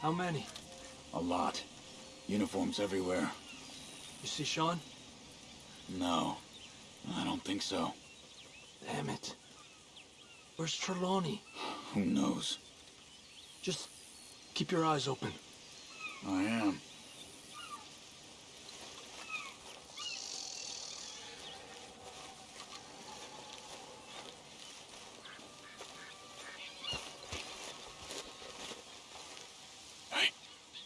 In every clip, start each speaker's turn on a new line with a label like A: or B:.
A: How many?
B: A lot. Uniforms everywhere.
A: You see Sean?
B: No, I don't think so.
A: Damn it. Where's Trelawney?
B: Who knows?
A: Just keep your eyes open.
B: I am.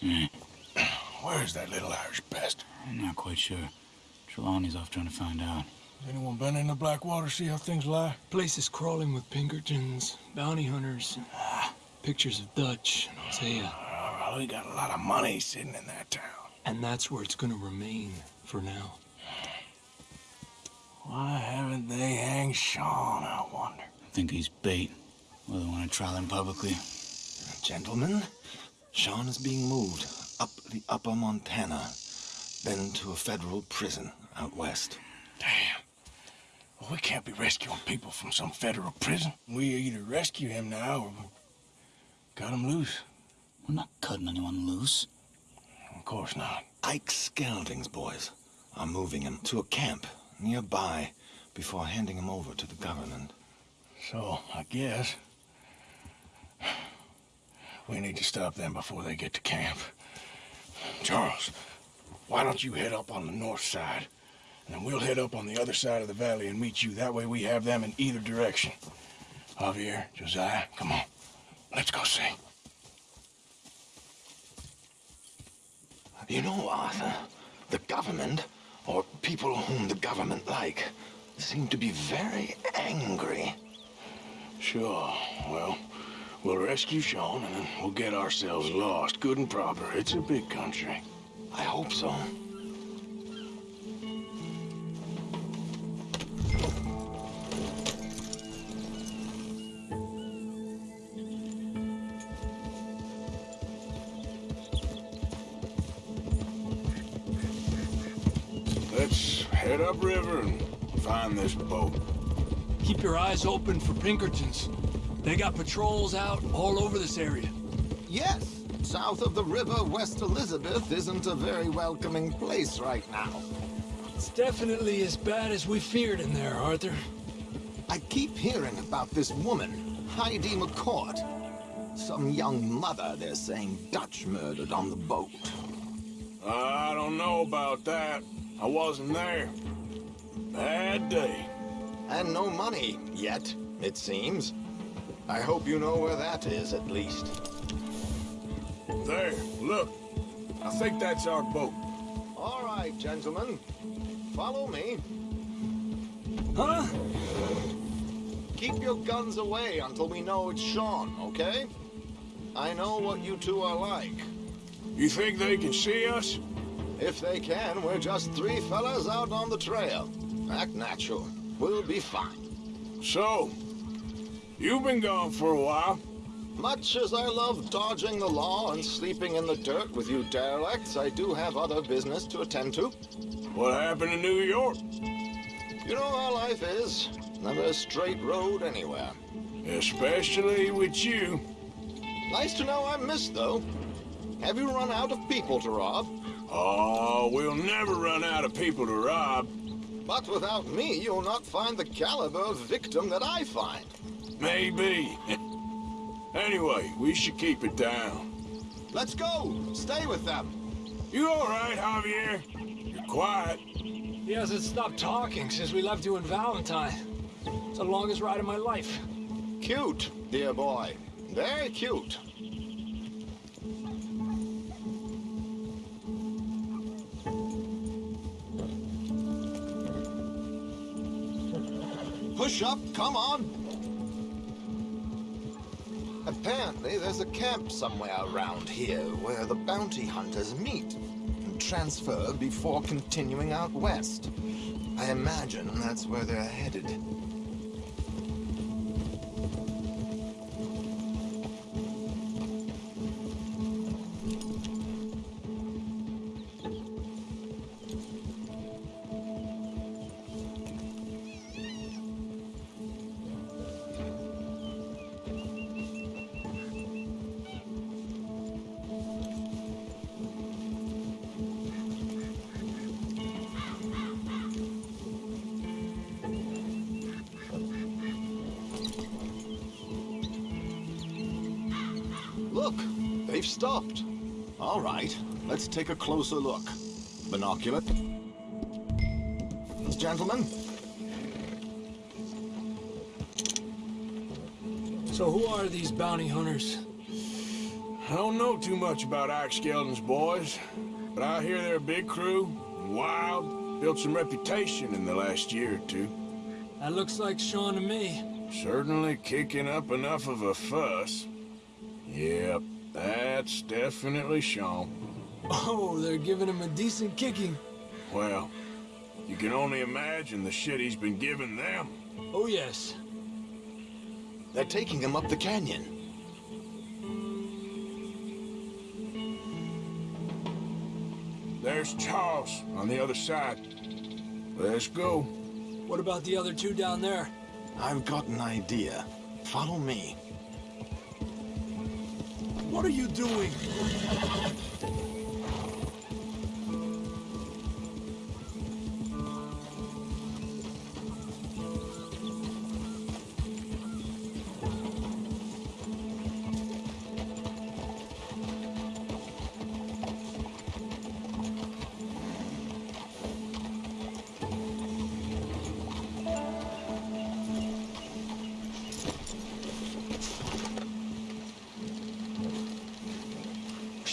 C: Hey. Where's that little Irish pest?
B: I'm not quite sure. Trelawney's off trying to find out.
C: Has anyone been in the Blackwater, see how things lie?
A: Place is crawling with Pinkertons, bounty hunters, ah. pictures of Dutch and Hosea.
C: Well, we got a lot of money sitting in that town.
A: And that's where it's gonna remain for now.
C: Why haven't they hanged Sean, I wonder?
B: I think he's bait. Well, they want to trial him publicly.
D: Gentlemen, Sean is being moved up the upper Montana, then to a federal prison out west.
C: Damn. Well, we can't be rescuing people from some federal prison. We either rescue him now or we cut him loose.
B: We're not cutting anyone loose.
C: Of course not.
D: Ike Skelding's boys are moving him to a camp nearby before handing him over to the government.
C: So, I guess... We need to stop them before they get to camp. Charles, why don't you head up on the north side? And then we'll head up on the other side of the valley and meet you. That way we have them in either direction. Javier, Josiah, come on. Let's go see.
D: You know, Arthur, the government, or people whom the government like, seem to be very angry.
C: Sure. Well, we'll rescue Sean and then we'll get ourselves lost, good and proper. It's a big country.
D: I hope so.
C: Let's head upriver and find this boat.
A: Keep your eyes open for Pinkertons. They got patrols out all over this area.
D: Yes, south of the river, West Elizabeth isn't a very welcoming place right now.
A: It's definitely as bad as we feared in there, Arthur.
D: I keep hearing about this woman, Heidi McCourt. Some young mother, they're saying, Dutch murdered on the boat.
C: I don't know about that. I wasn't there. Bad day.
D: And no money, yet, it seems. I hope you know where that is, at least.
C: There, look. I think that's our boat.
D: All right, gentlemen. Follow me.
A: Huh?
D: Keep your guns away until we know it's Sean, okay? I know what you two are like.
C: You think they can see us?
D: If they can, we're just three fellas out on the trail. Act natural. We'll be fine.
C: So, you've been gone for a while.
D: Much as I love dodging the law and sleeping in the dirt with you derelicts, I do have other business to attend to.
C: What happened in New York?
D: You know how life is. Never a straight road anywhere.
C: Especially with you.
D: Nice to know I'm missed, though. Have you run out of people to rob?
C: Oh, we'll never run out of people to rob.
D: But without me, you'll not find the caliber of victim that I find.
C: Maybe. anyway, we should keep it down.
D: Let's go! Stay with them!
C: You all right, Javier? You're quiet.
A: He hasn't stopped talking since we left you in Valentine. It's the longest ride of my life.
D: Cute, dear boy. Very cute. Push up, come on! Apparently, there's a camp somewhere around here where the bounty hunters meet and transfer before continuing out west. I imagine that's where they're headed. They've stopped. All right, let's take a closer look. Binocular. Gentlemen,
A: So who are these bounty hunters?
C: I don't know too much about Ike Skelding's boys, but I hear they're a big crew, wild, built some reputation in the last year or two.
A: That looks like Sean to me.
C: Certainly kicking up enough of a fuss. Yep, that's definitely Sean.
A: Oh, they're giving him a decent kicking.
C: Well, you can only imagine the shit he's been giving them.
A: Oh, yes.
D: they're taking him up the canyon.
C: There's Charles on the other side. Let's go.
A: What about the other two down there?
D: I've got an idea. Follow me.
A: What are you doing?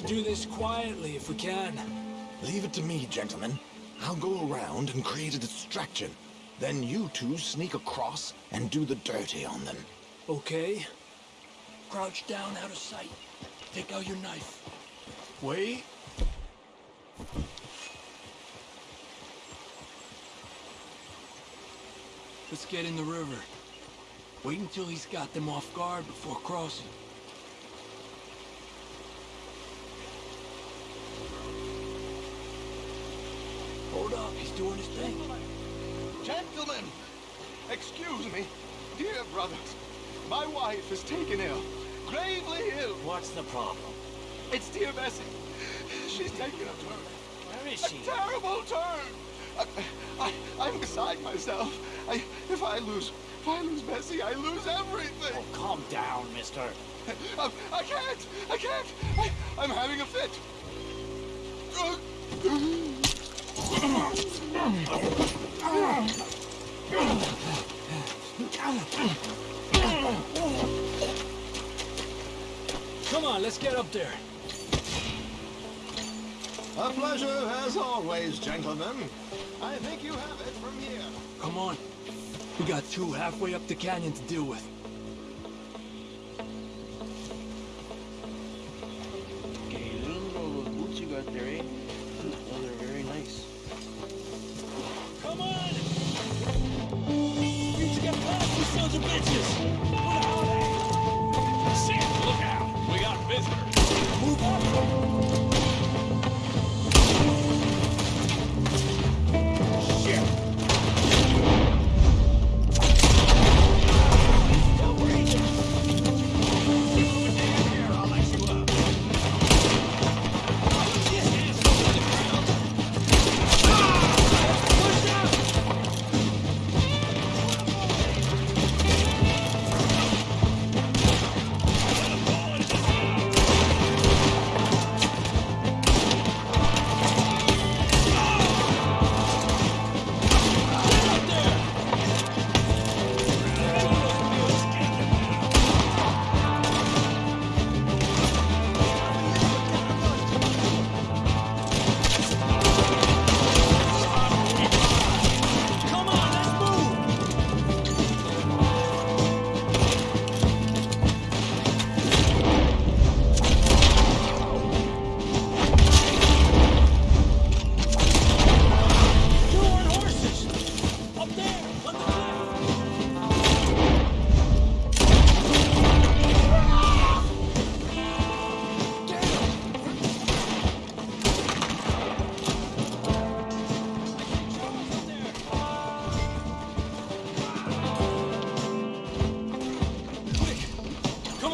A: Should do this quietly if we can.
D: Leave it to me, gentlemen. I'll go around and create a distraction. Then you two sneak across and do the dirty on them.
A: Okay? Crouch down out of sight. Take out your knife. Wait. Let's get in the river. Wait until he's got them off guard before crossing. Hold up, he's doing his thing.
E: Gentlemen, excuse me. Dear brothers, my wife is taken ill. Gravely ill.
F: What's the problem?
E: It's dear Bessie. She's taken a turn.
F: Where is she?
E: A terrible turn. I, I, I'm beside myself. I, if I lose, if I lose Bessie, I lose everything.
F: Oh, calm down, mister.
E: I, I can't. I can't. I, I'm having a fit.
A: Come on, let's get up there.
D: A pleasure as always, gentlemen. I think you have it from here.
A: Come on. We got two halfway up the canyon to deal with.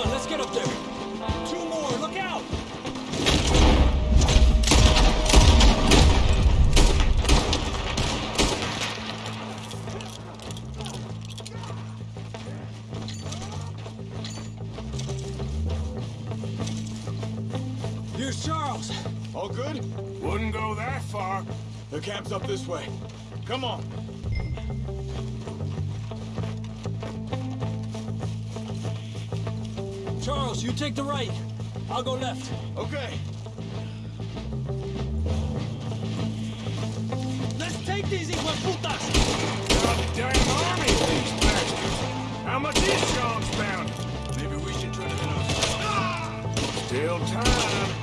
A: On, let's get up there! Two more, look out! Here's Charles.
C: All good? Wouldn't go that far. The camp's up this way. Come on.
A: Charles, you take the right. I'll go left.
C: Okay.
A: Let's take these hijueputas!
C: Goddamn army these bastards! How much is Sean's bound?
B: Maybe we should try to hit us. Ah!
C: Still time.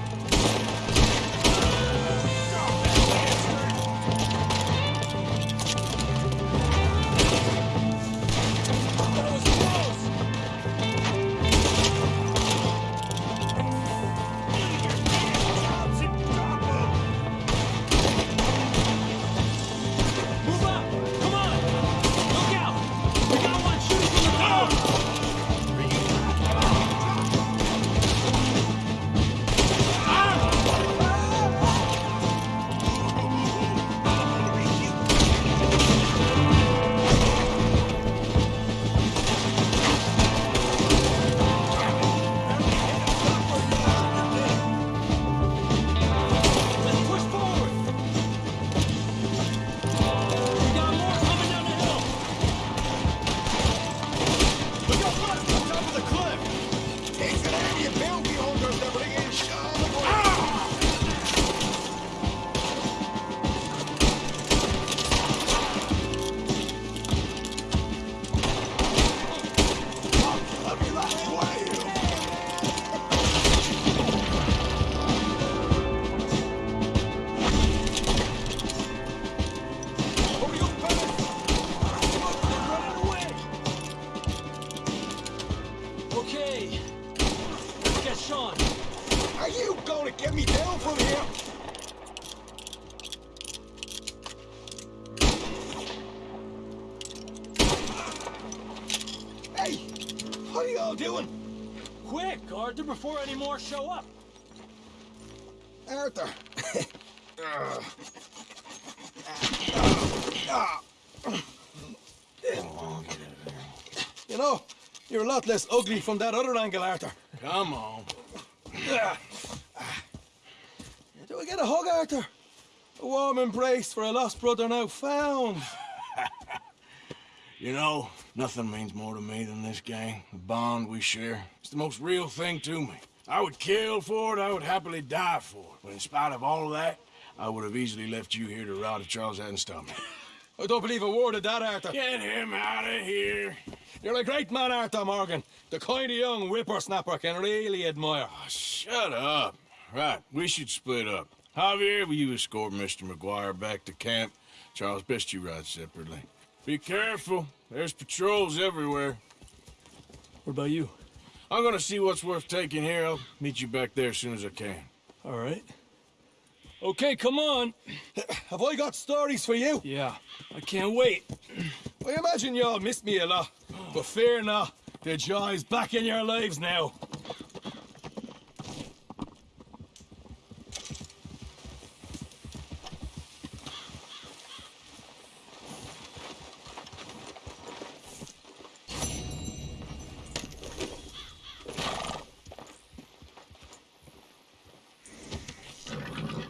A: Let's
D: Sean.
C: Are you gonna get me down from here? Hey! What are y'all doing?
A: Quick, Arthur, before any more show up.
C: Arthur!
E: You know, you're a lot less ugly from that other angle, Arthur.
C: Come on.
E: Do I get a hug, Arthur? A warm embrace for a lost brother now found.
C: You know, nothing means more to me than this gang, the bond we share. It's the most real thing to me. I would kill for it, I would happily die for it. But in spite of all of that, I would have easily left you here to rot if Charles hadn't stopped me.
E: I don't believe a word of that, Arthur.
C: Get him out of here.
E: You're a great man, Arthur Morgan. The kind of young whippersnapper can really admire.
C: Ah, shut up. Right, we should split up. Javier, will you escort Mr. MacGuire back to camp? Charles, best you ride separately. Be careful. There's patrols everywhere.
A: What about you?
C: I'm gonna see what's worth taking here. I'll meet you back there as soon as I can.
A: All right. Okay, come on.
E: Have I got stories for you?
A: Yeah, I can't wait.
E: I imagine y'all missed me a lot. But fear not, the joy's back in your lives now.